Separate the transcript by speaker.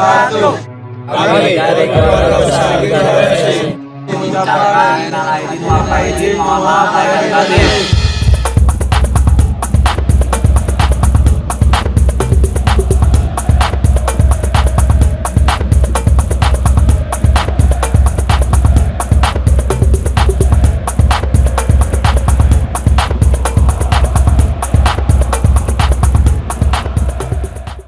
Speaker 1: wabarakatuh.
Speaker 2: Kami dari keluarga besar Garuda FC
Speaker 1: Mengucapkan minal aidin wal faizin, mohon maaf lahir batin.